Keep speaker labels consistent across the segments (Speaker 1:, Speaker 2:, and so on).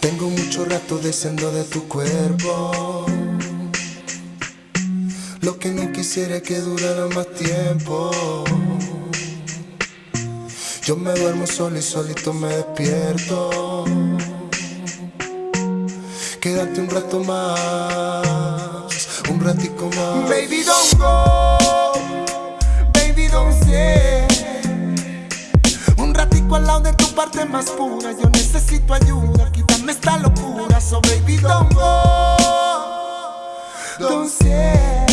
Speaker 1: Tengo mucho rato deseando de tu cuerpo. Lo que no quisiera es que durara más tiempo. Yo me duermo solo y solito me despierto. Quédate un rato más, un ratico más.
Speaker 2: Baby, Ratico al lado de tu parte más pura. Yo necesito ayuda, quítame esta locura. So, baby, don't go. Don't say.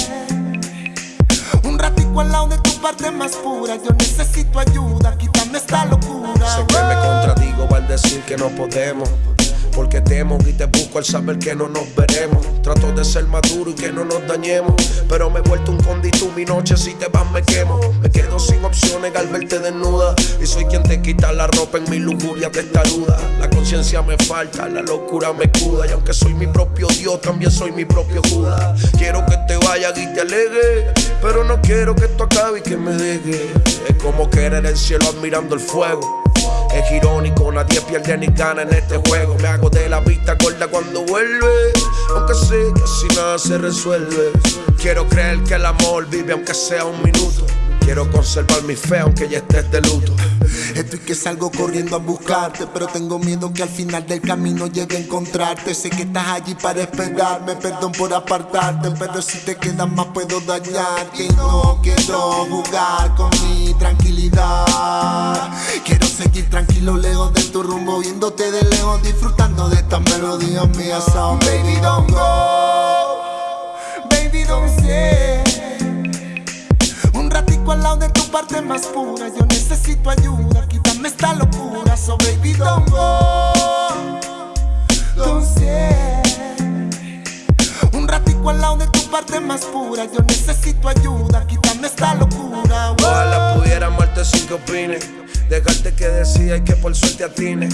Speaker 2: Un ratico al lado de tu parte más pura. Yo necesito ayuda, quítame esta locura.
Speaker 3: Sé que me contradigo al decir que no podemos. Porque temo y te busco al saber que no nos veremos. Trato de ser maduro y que no nos dañemos. Pero me he vuelto un condito mi noche si te vas me quemo. Me quedo sin opciones al verte desnuda. Y soy quien te quita la ropa en mi lujuria testaruda. La conciencia me falta, la locura me cuda. Y aunque soy mi propio Dios, también soy mi propio Judas. Quiero que te vayas y te alegue. Pero no quiero que esto acabe y que me deje. Es como querer el cielo admirando el fuego. Es irónico, nadie pierde ni gana en este juego. Me hago de la vista gorda cuando vuelve. Aunque sé que así nada se resuelve. Quiero creer que el amor vive aunque sea un minuto. Quiero conservar mi fe aunque ya estés de luto.
Speaker 1: Estoy que salgo corriendo a buscarte, pero tengo miedo que al final del camino llegue a encontrarte. Sé que estás allí para esperarme, perdón por apartarte, pero si te quedas más puedo dañarte. Y no quiero jugar con mi tranquilidad. Quiero seguir tranquilo lejos de tu rumbo, viéndote de lejos, disfrutando de estas melodías mías. So,
Speaker 2: Baby, don't go. Tu parte más pura. Yo necesito ayuda, quítame esta locura. So, baby, don't go. Don't. Un ratico al lado de tu parte más pura. Yo necesito ayuda, quítame esta locura.
Speaker 3: Ojalá pudiera amarte sin que opines. Dejarte que decía y que por suerte atine.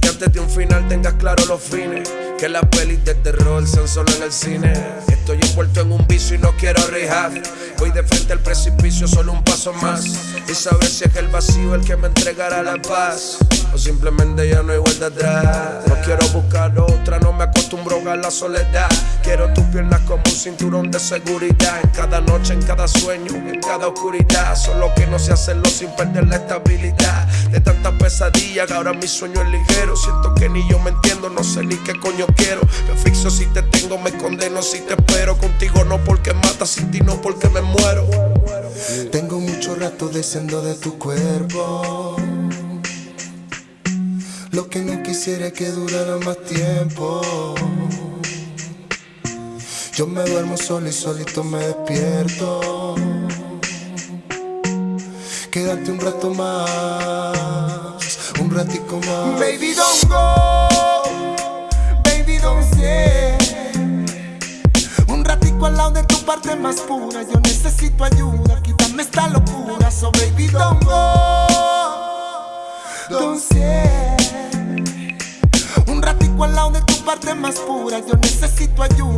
Speaker 3: Que antes de un final tengas claro los fines. Que las pelis de terror sean solo en el cine. Estoy envuelto en un vicio y no quiero rehab. Voy de frente al precipicio, solo un paso más. Y saber si es el vacío el que me entregará la paz. O simplemente ya no hay vuelta atrás. No quiero buscar otra, no me acostumbro a la soledad. Quiero tus piernas como un cinturón de seguridad. En cada noche, en cada sueño, en cada oscuridad. Solo que no sé hacerlo sin perder la estabilidad. De tantas pesadillas ahora mi sueño es ligero. Siento que ni yo no sé ni qué coño quiero. Me asfixio si te tengo, me condeno si te espero. Contigo no porque matas, sin ti no porque me muero.
Speaker 1: Tengo mucho rato deseando de tu cuerpo. Lo que no quisiera es que durara más tiempo. Yo me duermo solo y solito me despierto. Quédate un rato más, un ratico más.
Speaker 2: Baby, don't go. Un ratico al lado de tu parte más pura. Yo necesito ayuda, quítame esta locura. So, baby, don't go. Un ratico al lado de tu parte más pura. Yo necesito ayuda.